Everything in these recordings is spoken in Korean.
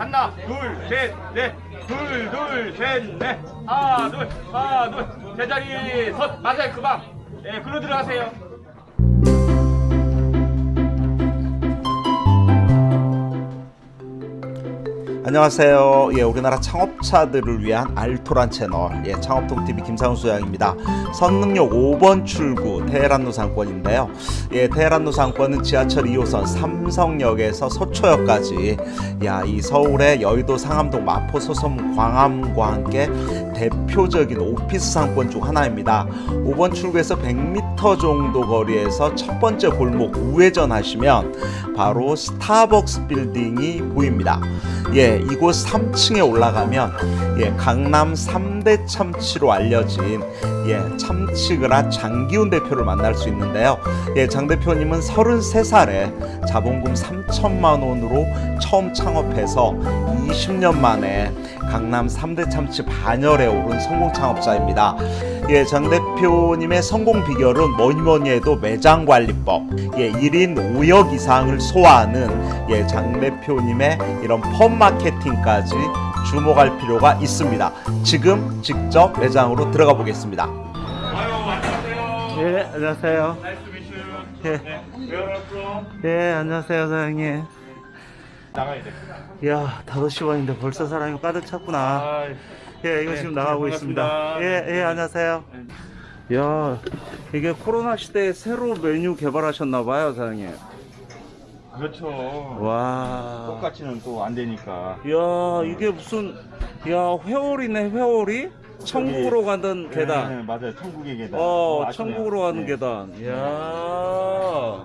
하나 둘셋넷. 둘 둘 셋넷. 하나 둘 하나 둘. 제자리 섰. 맞아요 그방. 예 글로 들어가세요 안녕하세요. 예, 우리나라 창업자들을 위한 알토란 채널, 예, 창업동TV 김상훈 소장입니다. 선릉역 5번 출구 테헤란로 상권인데요. 예, 테헤란로 상권은 지하철 2호선 삼성역에서 서초역까지, 야, 이 서울의 여의도 상암동 마포 소섬 광암과 함께 대표적인 오피스 상권 중 하나입니다. 5번 출구에서 100m 정도 거리에서 첫 번째 골목 우회전 하시면 바로 스타벅스 빌딩이 보입니다. 예, 이곳 3층에 올라가면 예, 강남 3대 참치로 알려진 예, 참치그라 장기훈 대표를 만날 수 있는데요. 예, 장 대표님은 33살에 자본금 3천만 원으로 처음 창업해서 20년 만에 강남 3대 참치 반열에 오른 성공 창업자입니다. 예, 장 대표님의 성공 비결은 뭐니 뭐니 해도 매장 관리법. 예, 1인 5역 이상을 소화하는 예, 장 대표님의 이런 펌 마케팅까지 주목할 필요가 있습니다. 지금 직접 매장으로 들어가 보겠습니다. 예, 안녕하세요. 예. 네 Where are you from? 예, 안녕하세요, 사장님. 나가야 돼 야, 5시 반인데 벌써 사람이 가득 찼구나. 아, 예, 이거 네, 지금 나가고 반갑습니다. 있습니다. 예, 예, 안녕하세요. 야, 이게 코로나 시대에 새로 메뉴 개발하셨나 봐요, 사장님. 그렇죠 와. 똑같이는 또 안 되니까 야, 이게 무슨 야, 회오리네, 회오리? 천국으로 가는 네, 계단. 네, 맞아요 천국의 계단 어, 아시네요. 천국으로 가는 네. 계단. 야.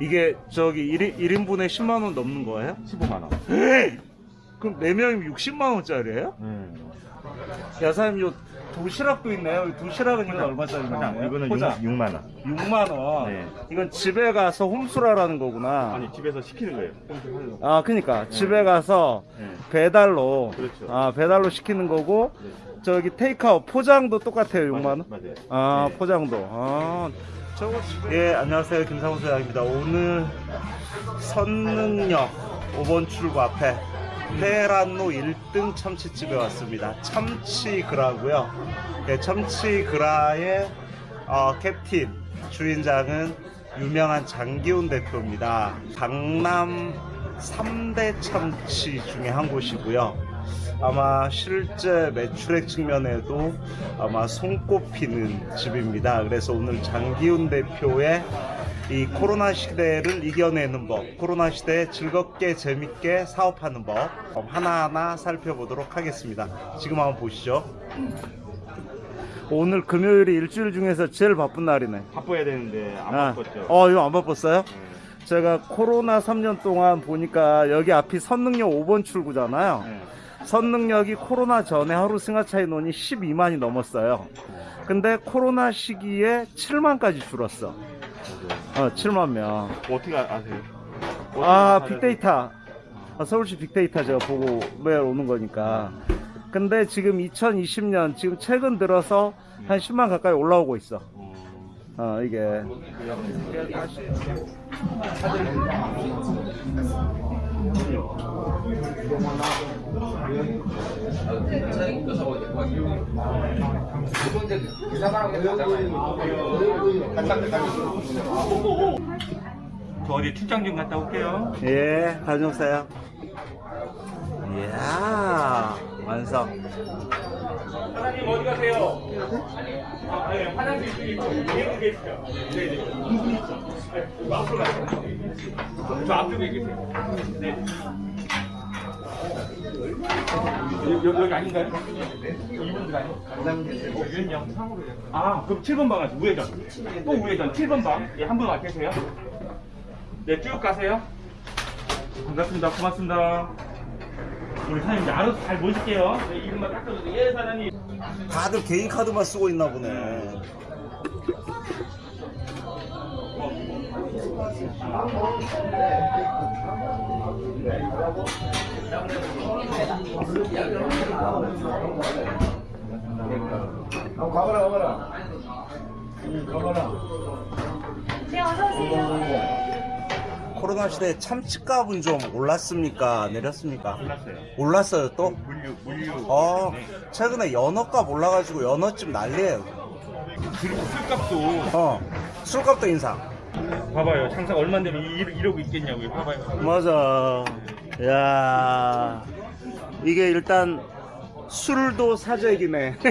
이게 저기 1인, 1인분에 10만 원 넘는 거예요? 15만 원 에이! 그럼 4명이면 60만 원짜리예요? 네. 야, 사장님, 요 도시락도 있네요. 이 도시락은 이거 얼마짜리인가요? 이거는 포장. 6, 만 원. 6만 원. 네. 이건 집에 가서 혼술하라는 거구나. 아니 집에서 시키는 거예요. 아, 그니까 집에 가서 네. 배달로 그렇죠. 아, 배달로 시키는 거고 네. 저기 테이크아웃 포장도 똑같아요. 6만 원. 맞아요. 아, 네. 포장도. 아. 저거 예, 안녕하세요. 김상훈 소장입니다. 오늘 선릉역 5번 출구 앞에 테헤란로 1등 참치집에 왔습니다. 참치그라고요. 예, 참치그라의 어, 캡틴 주인장은 유명한 장기훈 대표입니다. 강남 3대 참치 중에 한 곳이고요. 아마 실제 매출액 측면에도 아마 손꼽히는 집입니다. 그래서 오늘 장기훈 대표의 이 코로나 시대를 이겨내는 법, 코로나 시대에 즐겁게 재밌게 사업하는 법 하나하나 살펴보도록 하겠습니다. 지금 한번 보시죠. 오늘 금요일이 일주일 중에서 제일 바쁜 날이네. 바빠야 되는데 안 아, 바빴죠. 어, 이거 안 바빴어요? 네. 제가 코로나 3년 동안 보니까 여기 앞이 선릉역 5번 출구잖아요. 네. 선릉역이 코로나 전에 하루 승하차 인원이 12만이 넘었어요. 근데 코로나 시기에 7만까지 줄었어. 어, 7만 명. 어떻게 아- 아세요? 아, 어떻게 빅데이터. 아, 서울시 빅데이터 제가 보고 매일 오는 거니까. 근데 지금 2020년, 지금 최근 들어서 한 10만 가까이 올라오고 있어. 어, 어, 이게. 저 어디 출장 좀 갔다 올게요. 예, 다녀 오세요. 이야, 완성. 사장님 어디 가세요? 아, 네, 화장실 있고 여기 계시죠? 네, 네. 네, 앞으로 가세요. 저 앞쪽에 계세요. 네. 여기, 여기 아닌가요? 이분 아니에요? 유인영. 아, 그럼 7번 방 가세요. 우회전. 또 우회전. 7번 방. 예, 한분와 계세요. 네, 쭉 가세요. 반갑습니다. 고맙습니다. 우리 사장님 이제 알아서 잘 모실게요. 네, 이름만 딱 써주세요. 예, 사장님. 다들 개인 카드만 쓰고 있나 보네. 네, 어서 오세요. 코로나 시대에 참치값은 좀 올랐습니까? 내렸습니까? 몰랐어요. 올랐어요 또? 물류, 물류. 어 네. 최근에 연어값 올라가지고 연어집 난리예요 그리고 술값도 어 술값도 인상 봐봐요. 장사가 얼마인데 이- 이러고 있겠냐고요. 봐봐요. 맞아 야 이게 일단 술도 사재기네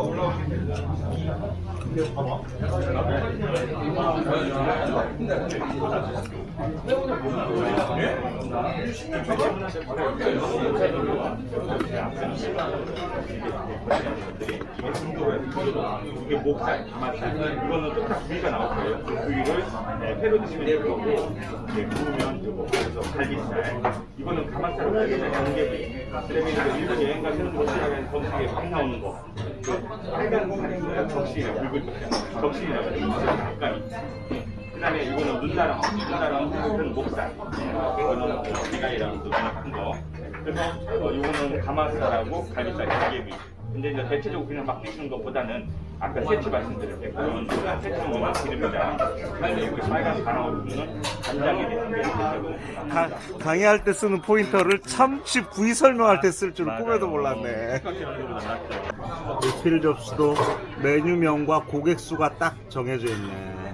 올라오 이게 목살, 가마살. 이거는 똑같이 부위가 나올 거예요. 그 부위를 네, 회로 드시면 될 거고, 이제 구우면 그거. 그래서 갈비살. 이거는 가마살, 갈비살, 양계비. 그다음에 이제 일본 여행 가시는 도시락에 정식에 밥 나오는 거. 그 빨간 살 있어요. 적시나 붉은 거. 적시나 닭가미. 그 다음에 이거는 눈다랑, 눈다랑 은 목살. 이거는 비가이랑 또큰 거. 그래서 어, 이거는 가마살하고 갈비살, 양계비. 근데 이제 대체적으로 그냥 막 드시는 것보다는 아까 세트 말씀드렸겠지만 세트는 기름이다. 그리고 빨간 가랑어는 간장에 대한 가- 강의할 때 쓰는 포인터를 참치 부위 설명할 때 쓸 줄 꿈에도 몰랐네 리필 접수도 메뉴명과 고객 수가 딱 정해져 있네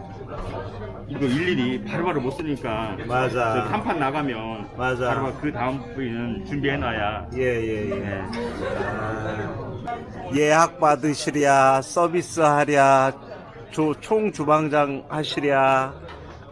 이거 일일이 바로바로 못 쓰니까 맞아. 한 판 나가면 맞아. 바로 그 다음 부위는 준비해놔야 예예예 네. 예약 받으시랴 서비스 하랴 조, 총 주방장 하시랴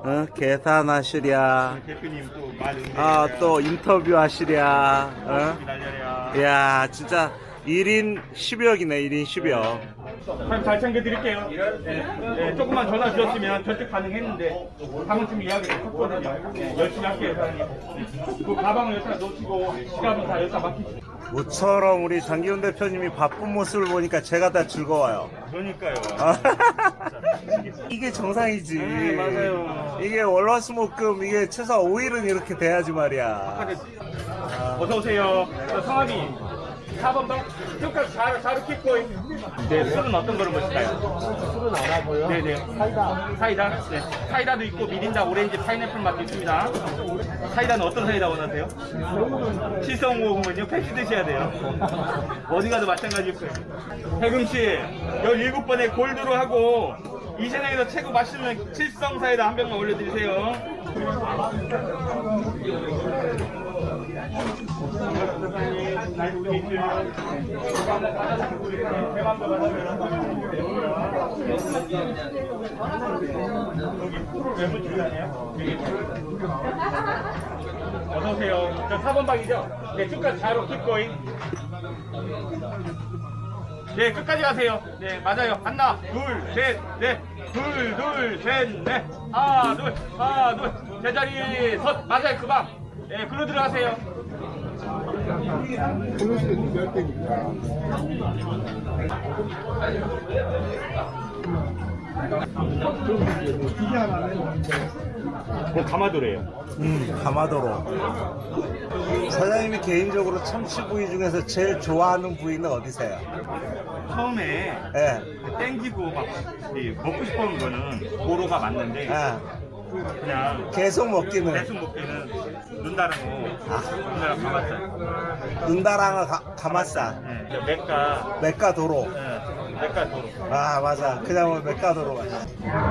어? 계산하시랴 대표님 또말 아또 인터뷰 하시랴 어? 야 진짜 1인 10역이네 1인 10역 그럼 잘 챙겨드릴게요. 네. 네, 조금만 전화 주셨으면 전직 가능했는데 방금 좀 이야기를 했거든요. 네, 열심히 할게요, 사장님. 그 가방을 여기다 놓으시고 지갑은 다 여기다 맡기시고. 모처럼 우리 장기훈 대표님이 바쁜 모습을 보니까 제가 다 즐거워요 그러니까요. 아, 이게 정상이지 네, 맞아요. 이게 월화수목금 이게 최소 5일은 이렇게 돼야지 말이야 어서 오세요. 저 성함이 4번 방 끝까지 잘, 잘 킥고 네, 술은 어떤 거를 마실까요? 술은 안 하고요. 네네. 사이다. 사이다? 네. 사이다도 있고 미린다, 오렌지, 파인애플 맛도 있습니다. 사이다는 어떤 사이다 원하세요? 실성호흡은요? 팩스 드셔야 돼요. 어디 가도 마찬가지일 거예요. 해금씨, 17번에 골드로 하고 이 세상에서 최고 맛있는 칠성 사이다 한 병만 올려드리세요. 어서오세요. 저 4번 방이죠? 네, 끝까지 자로 킵고잉. 네, 끝까지 가세요. 네, 맞아요. 하나, 둘, 셋, 넷. 둘, 둘, 셋, 넷. 하나, 둘, 하나, 둘. 제자리 섰. 맞아요, 그 방. 네, 글로 들어가세요. 그 가마도래요. 음 가마도로 사장님이 개인적으로 참치 부위 중에서 제일 좋아하는 부위는 어디세요? 처음에 예. 그 땡기고 막 이, 먹고 싶은 거는 고로가 맞는데 아, 그냥 계속 먹기는 계속 먹기는 눈다랑고 눈다랑 가봤어요. 눈다랑어 가, 가마살 네, 저 맥가 맥가 도로 네, 맥가 도로. 아 맞아 그냥 뭐 맥가 도로 맞아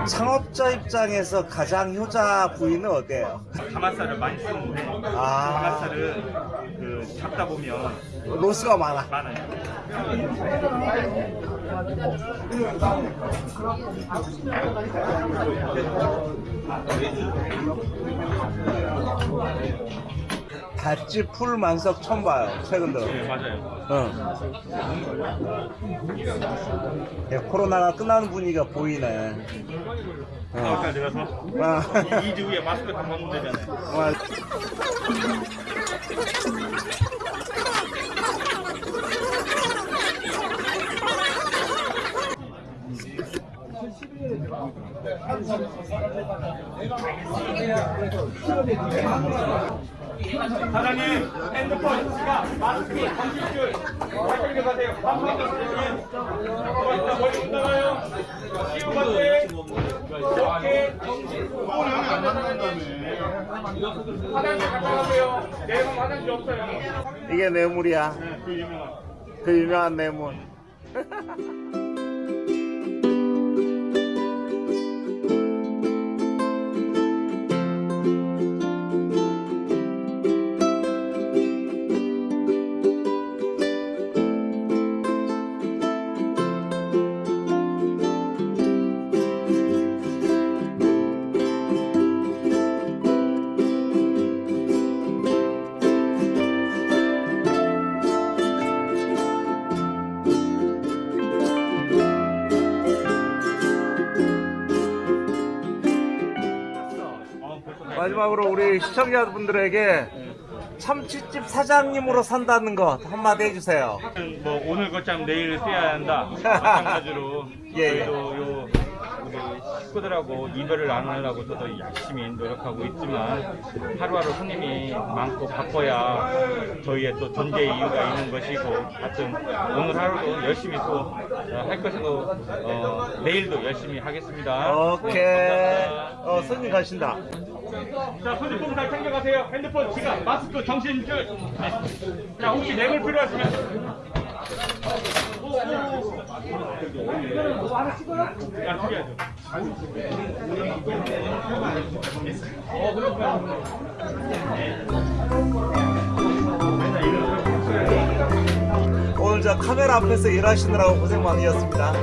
창업자 입장에서 가장 효자 부위는 어디예요? 가마살을 많이 쓰는데 아. 가마살은 그 잡다 보면 로스가 많아 많아요. 닷지 풀 만석 처음 봐요 최근 들어 네, 맞아요. 응. 예, 코로나가 끝나는 분위기가 보이네 아까 내가서 아. 2주 후에 마스크 다 벗는 되잖아요. 사장님 핸드폰 지갑 마스크 잘 챙겨가세요. 감사합니다 사장님. 고맙습니다 머리 못 나가요? 시우 갔대? 오케이 화장실 갔다 가세요 내일은 화장실 없어요 이게 뇌물이야. 그 유명한. 그 유명한 뇌물. 마지막으로 우리 시청자분들에게 참치집 사장님으로 산다는 것 한마디 해주세요. 뭐 오늘 거참 내일 써야 한다 마찬가지로 예, 예. 저희도 요 우리 식구들하고 이별을 안 하려고 저도 열심히 노력하고 있지만 하루하루 손님이 많고 바빠야 저희의 또 존재 이유가 있는 것이고 하여튼 오늘 하루도 열심히 또 할 것이고 어, 내일도 열심히 하겠습니다. 오케이. 네. 어, 손님 가신다. 자, 손님 잘 챙겨가세요. 핸드폰, 지갑, 마스크, 정신줄. 네. 자, 혹시 뇌물 필요하시면. 야, 죽여야죠. 오늘 저 카메라 앞에서 일하시느라고 고생 많으셨습니다.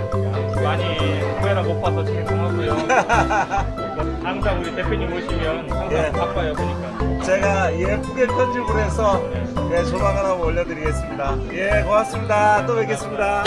많이 카메라 못 봐서 죄송하고요. 항상 우리 대표님 오시면 항상 예. 바빠요, 보니까. 제가 예쁘게 편집을 해서 예, 조만간 한번 올려드리겠습니다. 예, 고맙습니다. 또 뵙겠습니다.